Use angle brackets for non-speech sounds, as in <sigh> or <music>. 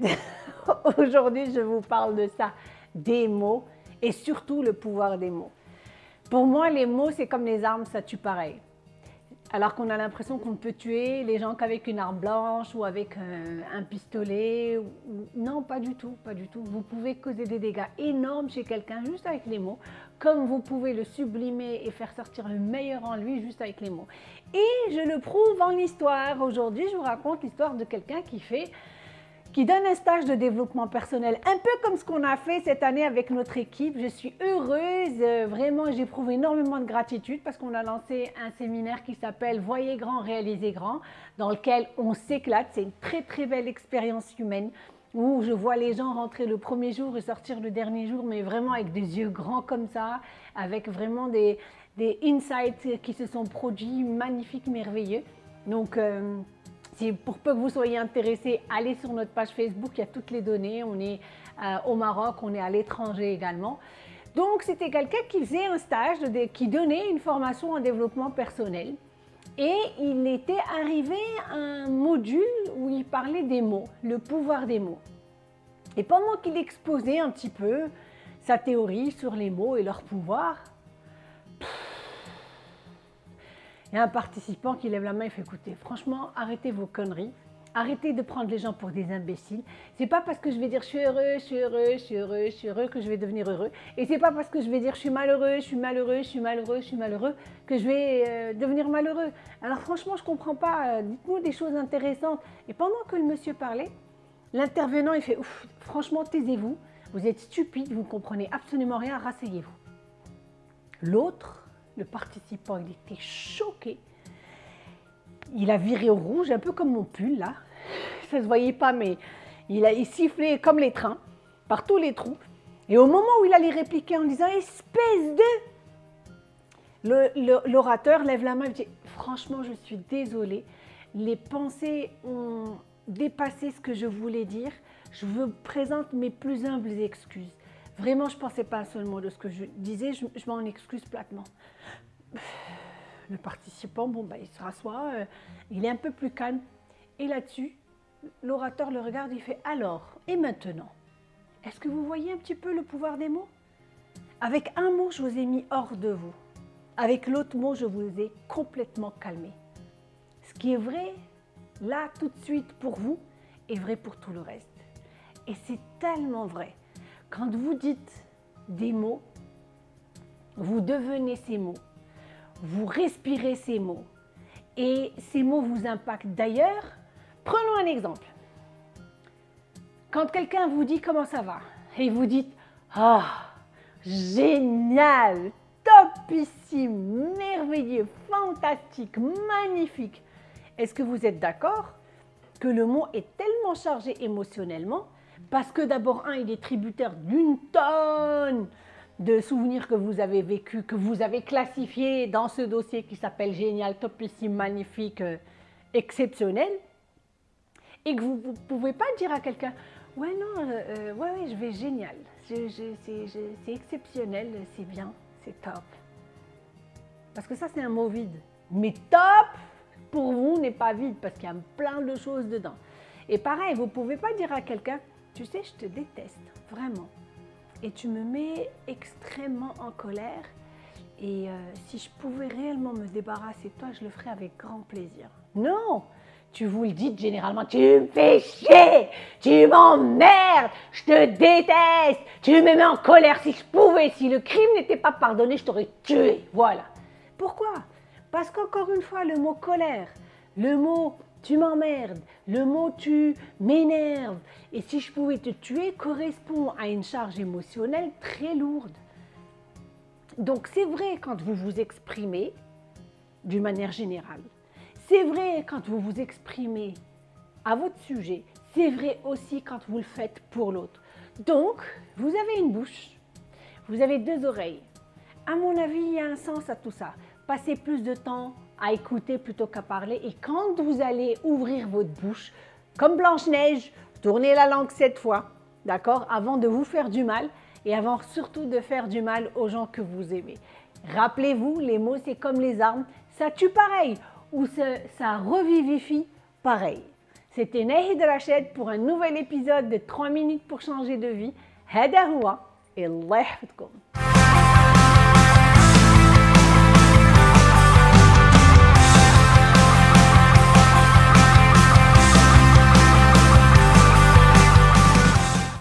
<laughs> Aujourd'hui, je vous parle de ça, des mots et surtout le pouvoir des mots. Pour moi, les mots, c'est comme les armes, ça tue pareil. Alors qu'on a l'impression qu'on ne peut tuer les gens qu'avec une arme blanche ou avec euh, un pistolet. Non, pas du tout, pas du tout. Vous pouvez causer des dégâts énormes chez quelqu'un juste avec les mots, comme vous pouvez le sublimer et faire sortir le meilleur en lui juste avec les mots. Et je le prouve en histoire. Aujourd'hui, je vous raconte l'histoire de quelqu'un qui fait qui donne un stage de développement personnel, un peu comme ce qu'on a fait cette année avec notre équipe. Je suis heureuse, euh, vraiment j'éprouve énormément de gratitude parce qu'on a lancé un séminaire qui s'appelle « Voyez grand, réalisez grand » dans lequel on s'éclate. C'est une très très belle expérience humaine où je vois les gens rentrer le premier jour et sortir le dernier jour, mais vraiment avec des yeux grands comme ça, avec vraiment des, insights qui se sont produits magnifiques, merveilleux. Donc, euh, pour peu que vous soyez intéressé, allez sur notre page Facebook, il y a toutes les données. On est euh, au Maroc, on est à l'étranger également. Donc, c'était quelqu'un qui faisait un stage, qui donnait une formation en développement personnel. Et il était arrivé à un module où il parlait des mots, le pouvoir des mots. Et pendant qu'il exposait un petit peu sa théorie sur les mots et leur pouvoir, y un participant qui lève la main et fait écoutez, franchement, arrêtez vos conneries. Arrêtez de prendre les gens pour des imbéciles. C'est pas parce que je vais dire je suis heureux, je suis heureux, je suis heureux, je suis heureux que je vais devenir heureux. Et c'est pas parce que je vais dire je suis malheureux, je suis malheureux, je suis malheureux, je suis malheureux que je vais euh, devenir malheureux. Alors franchement, je comprends pas. Euh, dites-nous des choses intéressantes. Et pendant que le monsieur parlait, l'intervenant il fait ouf, franchement taisez-vous. Vous êtes stupide, vous ne comprenez absolument rien, rasseyez-vous. L'autre le participant, il était choqué. Il a viré au rouge, un peu comme mon pull là. <laughs> Ça ne se voyait pas, mais il a sifflé comme les trains, par tous les trous. Et au moment où il allait répliquer en disant « espèce de », l'orateur lève la main et dit « franchement, je suis désolé, les pensées ont dépassé ce que je voulais dire. Je vous présente mes plus humbles excuses. Vraiment, je ne pensais pas un seul mot de ce que je disais, je, m'en excuse platement. Le participant, bon, ben, il se rassoit, euh, il est un peu plus calme. Et là-dessus, l'orateur le regarde, il fait « Alors, et maintenant? Est-ce que vous voyez un petit peu le pouvoir des mots? Avec un mot, je vous ai mis hors de vous. Avec l'autre mot, je vous ai complètement calmé. Ce qui est vrai, là, tout de suite, pour vous, est vrai pour tout le reste. Et c'est tellement vrai. Quand vous dites des mots, vous devenez ces mots, vous respirez ces mots et ces mots vous impactent. D'ailleurs, prenons un exemple. Quand quelqu'un vous dit comment ça va et vous dites « Ah, génial, topissime, merveilleux, fantastique, magnifique », est-ce que vous êtes d'accord que le mot est tellement chargé émotionnellement parce que d'abord, un, il est tributaire d'une tonne de souvenirs que vous avez vécu, que vous avez classifiés dans ce dossier qui s'appelle génial, topissime, magnifique, euh, exceptionnel, et que vous ne pouvez pas dire à quelqu'un « Ouais, non, euh, euh, ouais, ouais, je vais génial, c'est exceptionnel, c'est bien, c'est top. » Parce que ça, c'est un mot vide. Mais top, pour vous, n'est pas vide, parce qu'il y a plein de choses dedans. Et pareil, vous ne pouvez pas dire à quelqu'un tu sais, je te déteste, vraiment. Et tu me mets extrêmement en colère. Et euh, si je pouvais réellement me débarrasser de toi, je le ferais avec grand plaisir. Non Tu vous le dites généralement, tu me fais chier Tu m'emmerdes Je te déteste Tu me mets en colère si je pouvais Si le crime n'était pas pardonné, je t'aurais tué. Voilà. Pourquoi? Parce qu'encore une fois, le mot colère, le mot tu m'emmerdes, le mot tu m'énerve. Et si je pouvais te tuer correspond à une charge émotionnelle très lourde. Donc c'est vrai quand vous vous exprimez d'une manière générale. C'est vrai quand vous vous exprimez à votre sujet. C'est vrai aussi quand vous le faites pour l'autre. Donc, vous avez une bouche, vous avez deux oreilles. À mon avis, il y a un sens à tout ça. Passez plus de temps à écouter plutôt qu'à parler. Et quand vous allez ouvrir votre bouche, comme Blanche-Neige, tournez la langue sept fois, d'accord, avant de vous faire du mal et avant surtout de faire du mal aux gens que vous aimez. Rappelez-vous, les mots, c'est comme les armes, ça tue pareil ou ça, ça revivifie pareil. C'était Nahid Rachid pour un nouvel épisode de 3 minutes pour changer de vie. هذا هو الله يحفظكم